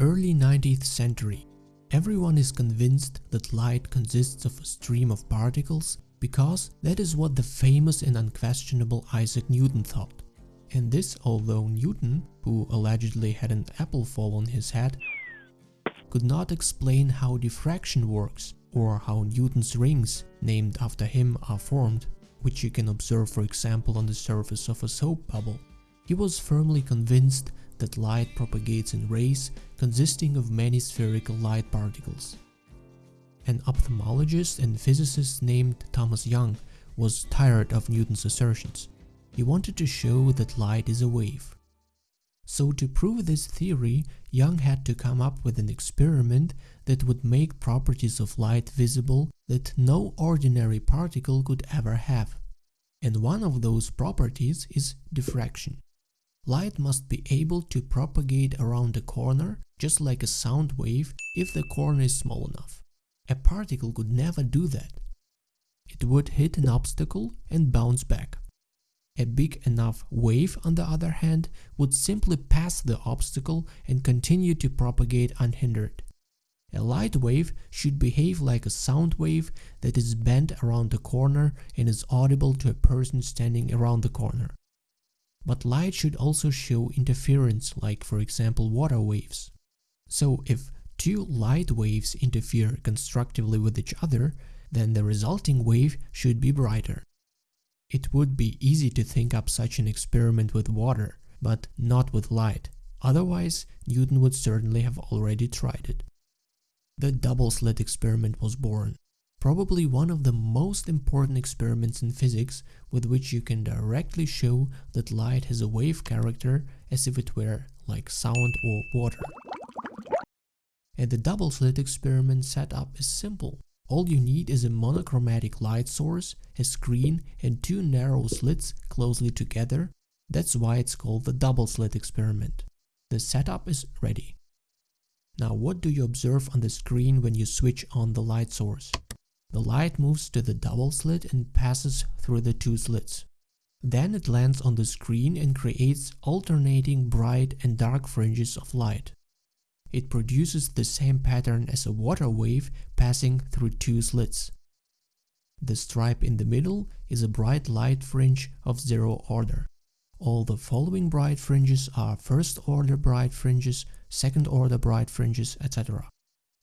Early 19th century. Everyone is convinced that light consists of a stream of particles because that is what the famous and unquestionable Isaac Newton thought. And this although Newton, who allegedly had an apple fall on his head, could not explain how diffraction works or how Newton's rings, named after him, are formed, which you can observe for example on the surface of a soap bubble. He was firmly convinced that light propagates in rays consisting of many spherical light particles. An ophthalmologist and physicist named Thomas Young was tired of Newton's assertions. He wanted to show that light is a wave. So to prove this theory, Young had to come up with an experiment that would make properties of light visible that no ordinary particle could ever have. And one of those properties is diffraction. Light must be able to propagate around a corner just like a sound wave if the corner is small enough. A particle could never do that. It would hit an obstacle and bounce back. A big enough wave, on the other hand, would simply pass the obstacle and continue to propagate unhindered. A light wave should behave like a sound wave that is bent around a corner and is audible to a person standing around the corner. But light should also show interference, like for example water waves. So if two light waves interfere constructively with each other, then the resulting wave should be brighter. It would be easy to think up such an experiment with water, but not with light. Otherwise, Newton would certainly have already tried it. The double slit experiment was born probably one of the most important experiments in physics with which you can directly show that light has a wave character as if it were like sound or water. And the double slit experiment setup is simple. All you need is a monochromatic light source, a screen and two narrow slits closely together. That's why it's called the double slit experiment. The setup is ready. Now what do you observe on the screen when you switch on the light source? The light moves to the double slit and passes through the two slits. Then it lands on the screen and creates alternating bright and dark fringes of light. It produces the same pattern as a water wave passing through two slits. The stripe in the middle is a bright light fringe of zero order. All the following bright fringes are first order bright fringes, second order bright fringes, etc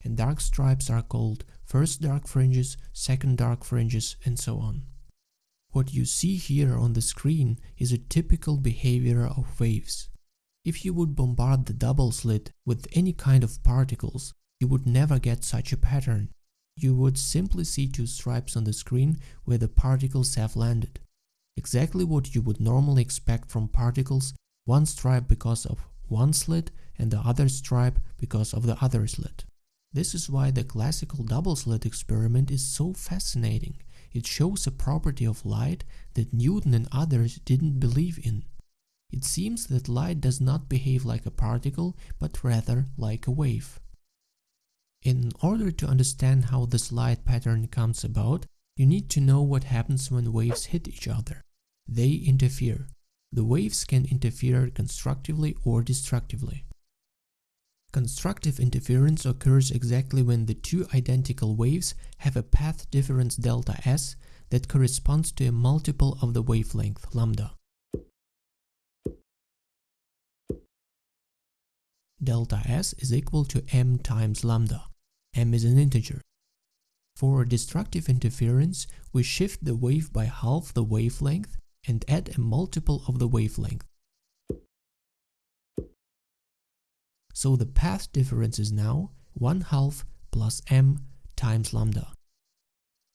and dark stripes are called first dark fringes, second dark fringes, and so on. What you see here on the screen is a typical behavior of waves. If you would bombard the double slit with any kind of particles, you would never get such a pattern. You would simply see two stripes on the screen where the particles have landed. Exactly what you would normally expect from particles, one stripe because of one slit and the other stripe because of the other slit. This is why the classical double slit experiment is so fascinating. It shows a property of light that Newton and others didn't believe in. It seems that light does not behave like a particle, but rather like a wave. In order to understand how this light pattern comes about, you need to know what happens when waves hit each other. They interfere. The waves can interfere constructively or destructively. Constructive interference occurs exactly when the two identical waves have a path difference delta s that corresponds to a multiple of the wavelength lambda. Delta s is equal to m times lambda. m is an integer. For destructive interference, we shift the wave by half the wavelength and add a multiple of the wavelength. So the path difference is now 1 half plus m times lambda.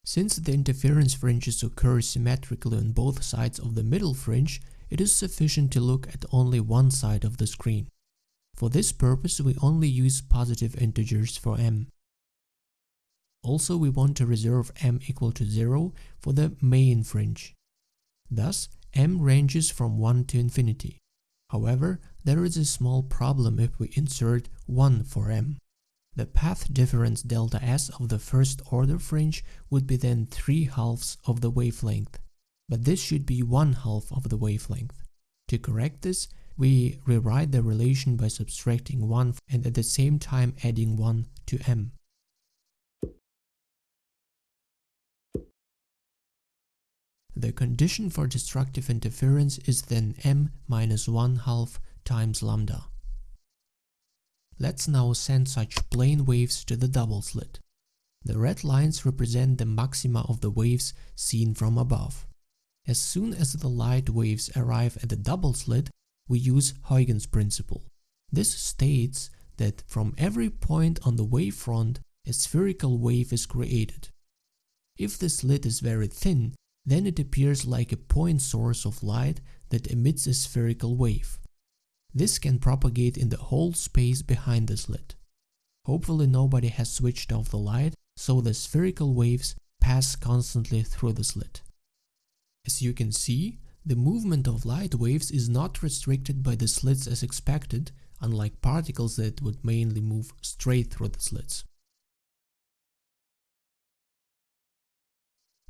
Since the interference fringes occur symmetrically on both sides of the middle fringe, it is sufficient to look at only one side of the screen. For this purpose, we only use positive integers for m. Also, we want to reserve m equal to 0 for the main fringe. Thus, m ranges from 1 to infinity. However, there is a small problem if we insert 1 for m. The path difference delta s of the first order fringe would be then 3 halves of the wavelength, but this should be 1 half of the wavelength. To correct this, we rewrite the relation by subtracting 1 and at the same time adding 1 to m. The condition for destructive interference is then m minus 1 half times lambda. Let's now send such plane waves to the double slit. The red lines represent the maxima of the waves seen from above. As soon as the light waves arrive at the double slit, we use Huygens principle. This states that from every point on the wavefront, a spherical wave is created. If the slit is very thin, then it appears like a point source of light that emits a spherical wave. This can propagate in the whole space behind the slit. Hopefully nobody has switched off the light, so the spherical waves pass constantly through the slit. As you can see, the movement of light waves is not restricted by the slits as expected, unlike particles that would mainly move straight through the slits.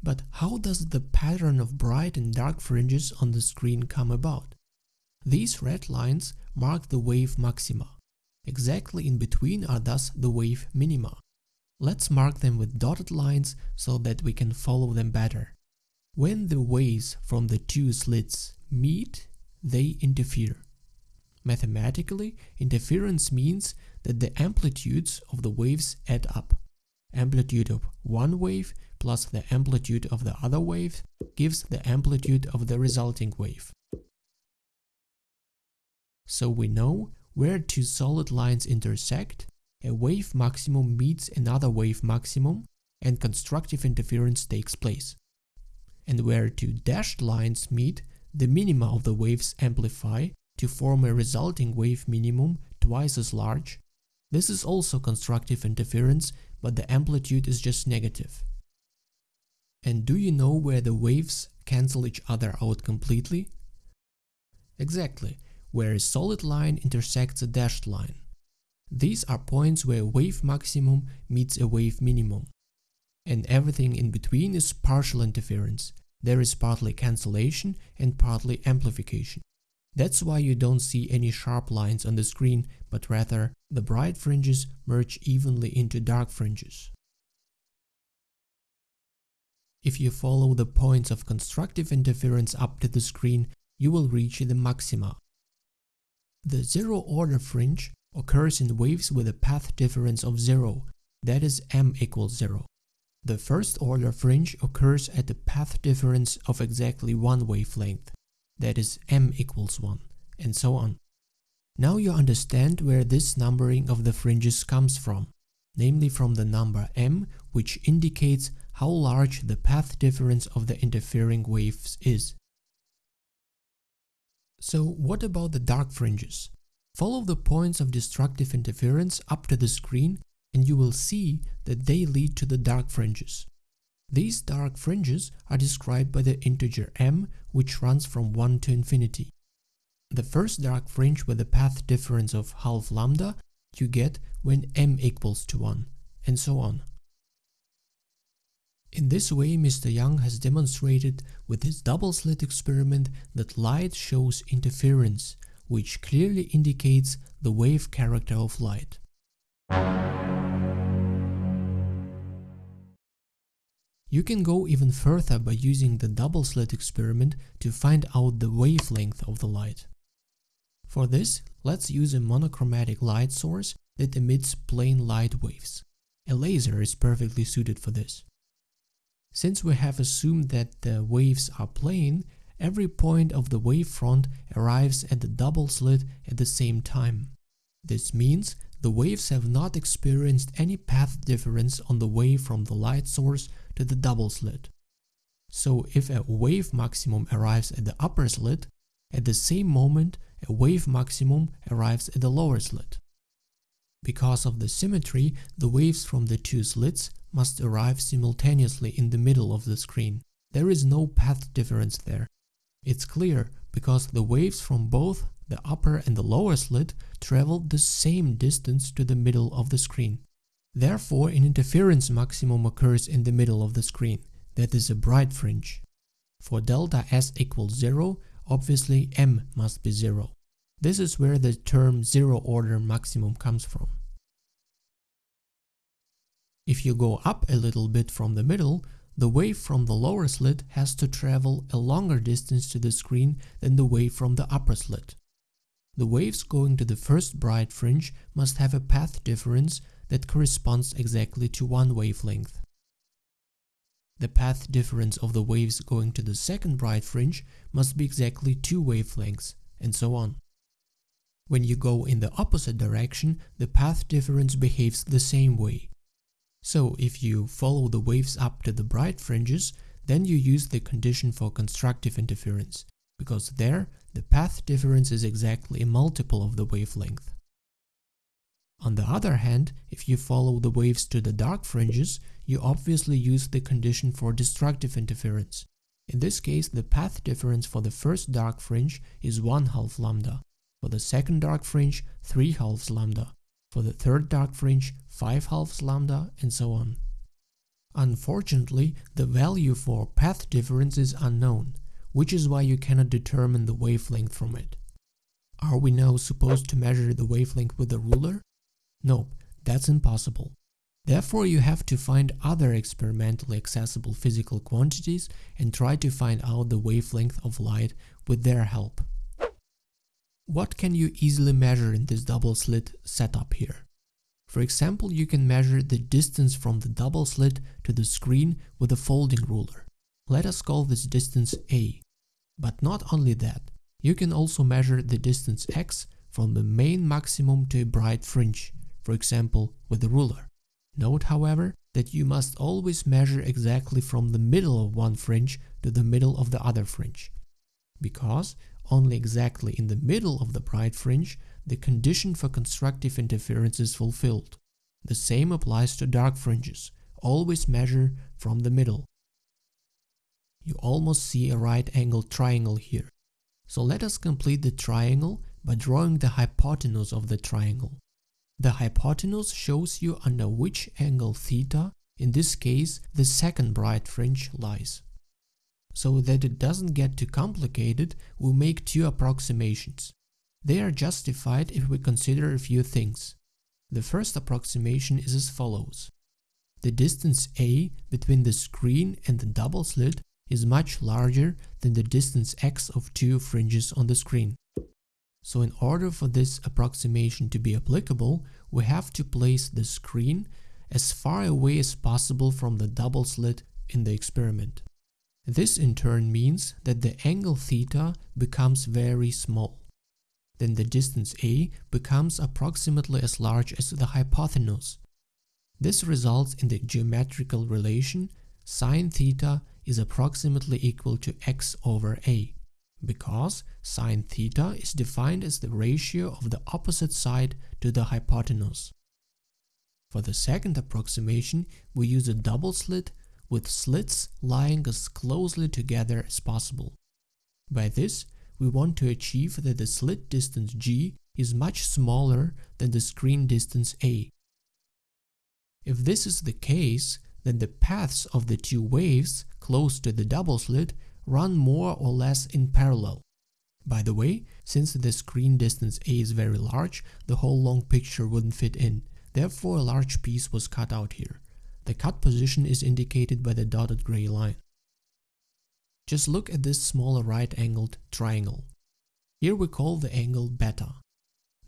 But how does the pattern of bright and dark fringes on the screen come about? These red lines mark the wave maxima. Exactly in between are thus the wave minima. Let's mark them with dotted lines so that we can follow them better. When the waves from the two slits meet, they interfere. Mathematically, interference means that the amplitudes of the waves add up. Amplitude of one wave plus the amplitude of the other wave gives the amplitude of the resulting wave. So we know where two solid lines intersect, a wave maximum meets another wave maximum and constructive interference takes place and where two dashed lines meet, the minima of the waves amplify to form a resulting wave minimum twice as large. This is also constructive interference, but the amplitude is just negative. And do you know where the waves cancel each other out completely? Exactly, where a solid line intersects a dashed line. These are points where a wave maximum meets a wave minimum and everything in between is partial interference. There is partly cancellation and partly amplification. That's why you don't see any sharp lines on the screen, but rather the bright fringes merge evenly into dark fringes. If you follow the points of constructive interference up to the screen, you will reach the maxima. The zero-order fringe occurs in waves with a path difference of zero, that is m equals zero. The first order fringe occurs at a path difference of exactly one wavelength, that is m equals 1, and so on. Now you understand where this numbering of the fringes comes from, namely from the number m, which indicates how large the path difference of the interfering waves is. So what about the dark fringes? Follow the points of destructive interference up to the screen and you will see that they lead to the dark fringes. These dark fringes are described by the integer m, which runs from 1 to infinity. The first dark fringe with a path difference of half lambda you get when m equals to 1, and so on. In this way, Mr. Young has demonstrated with his double slit experiment that light shows interference, which clearly indicates the wave character of light. You can go even further by using the double slit experiment to find out the wavelength of the light. For this, let's use a monochromatic light source that emits plane light waves. A laser is perfectly suited for this. Since we have assumed that the waves are plane, every point of the wavefront arrives at the double slit at the same time. This means the waves have not experienced any path difference on the way from the light source to the double slit. So if a wave maximum arrives at the upper slit, at the same moment a wave maximum arrives at the lower slit. Because of the symmetry, the waves from the two slits must arrive simultaneously in the middle of the screen. There is no path difference there. It's clear because the waves from both the upper and the lower slit travel the same distance to the middle of the screen. Therefore, an interference maximum occurs in the middle of the screen, that is a bright fringe. For delta S equals 0, obviously M must be 0. This is where the term zero order maximum comes from. If you go up a little bit from the middle, the wave from the lower slit has to travel a longer distance to the screen than the wave from the upper slit. The waves going to the first bright fringe must have a path difference that corresponds exactly to one wavelength. The path difference of the waves going to the second bright fringe must be exactly two wavelengths, and so on. When you go in the opposite direction, the path difference behaves the same way. So if you follow the waves up to the bright fringes, then you use the condition for constructive interference, because there the path difference is exactly a multiple of the wavelength. On the other hand, if you follow the waves to the dark fringes, you obviously use the condition for destructive interference. In this case, the path difference for the first dark fringe is 1 half lambda, for the second dark fringe 3 halves lambda, for the third dark fringe 5 halves lambda, and so on. Unfortunately, the value for path difference is unknown, which is why you cannot determine the wavelength from it. Are we now supposed to measure the wavelength with a ruler? No, that's impossible. Therefore, you have to find other experimentally accessible physical quantities and try to find out the wavelength of light with their help. What can you easily measure in this double slit setup here? For example, you can measure the distance from the double slit to the screen with a folding ruler. Let us call this distance a. But not only that, you can also measure the distance x from the main maximum to a bright fringe, for example with a ruler. Note however that you must always measure exactly from the middle of one fringe to the middle of the other fringe, because only exactly in the middle of the bright fringe the condition for constructive interference is fulfilled. The same applies to dark fringes, always measure from the middle. You almost see a right-angled triangle here. So let us complete the triangle by drawing the hypotenuse of the triangle. The hypotenuse shows you under which angle theta, in this case the second bright fringe, lies. So that it doesn't get too complicated, we make two approximations. They are justified if we consider a few things. The first approximation is as follows. The distance a between the screen and the double slit is much larger than the distance x of two fringes on the screen. So in order for this approximation to be applicable, we have to place the screen as far away as possible from the double slit in the experiment. This in turn means that the angle theta becomes very small. Then the distance a becomes approximately as large as the hypotenuse. This results in the geometrical relation sine theta is approximately equal to x over a because sine theta is defined as the ratio of the opposite side to the hypotenuse. For the second approximation, we use a double slit with slits lying as closely together as possible. By this, we want to achieve that the slit distance g is much smaller than the screen distance a. If this is the case, then the paths of the two waves close to the double slit run more or less in parallel. By the way, since the screen distance A is very large, the whole long picture wouldn't fit in, therefore a large piece was cut out here. The cut position is indicated by the dotted gray line. Just look at this smaller right-angled triangle. Here we call the angle beta.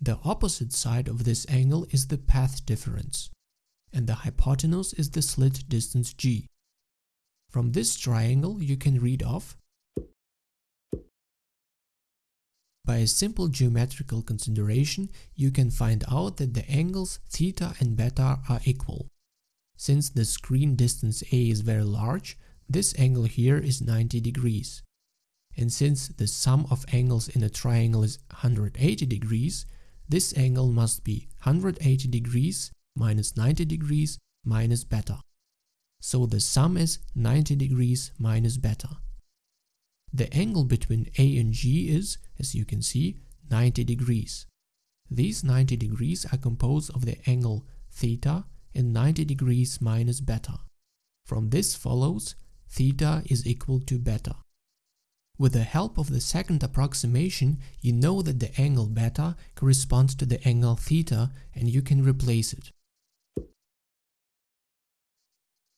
The opposite side of this angle is the path difference, and the hypotenuse is the slit distance g. From this triangle you can read off By a simple geometrical consideration, you can find out that the angles theta and beta are equal. Since the screen distance A is very large, this angle here is 90 degrees. And since the sum of angles in a triangle is 180 degrees, this angle must be 180 degrees minus 90 degrees minus beta so the sum is 90 degrees minus beta. The angle between A and G is, as you can see, 90 degrees. These 90 degrees are composed of the angle theta and 90 degrees minus beta. From this follows theta is equal to beta. With the help of the second approximation, you know that the angle beta corresponds to the angle theta and you can replace it.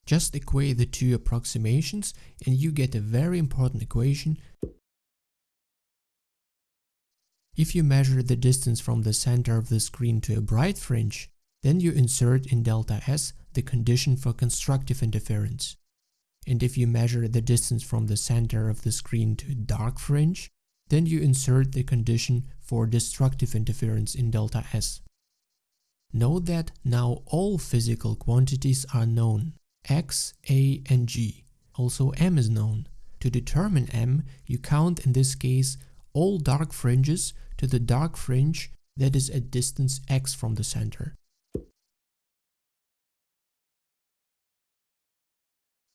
Just equate the two approximations and you get a very important equation. If you measure the distance from the center of the screen to a bright fringe, then you insert in delta S the condition for constructive interference. And if you measure the distance from the center of the screen to dark fringe, then you insert the condition for destructive interference in delta S. Note that now all physical quantities are known, x, a and g. Also m is known. To determine m, you count in this case all dark fringes to the dark fringe that is at distance x from the center.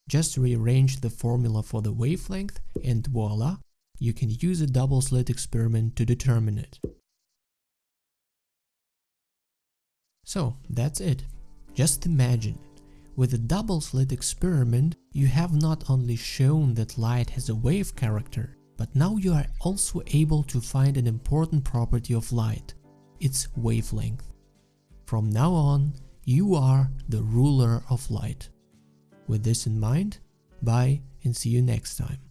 Just rearrange the formula for the wavelength and voila, you can use a double slit experiment to determine it. So that's it. Just imagine, with a double slit experiment, you have not only shown that light has a wave character, but now you are also able to find an important property of light, its wavelength. From now on, you are the ruler of light. With this in mind, bye and see you next time.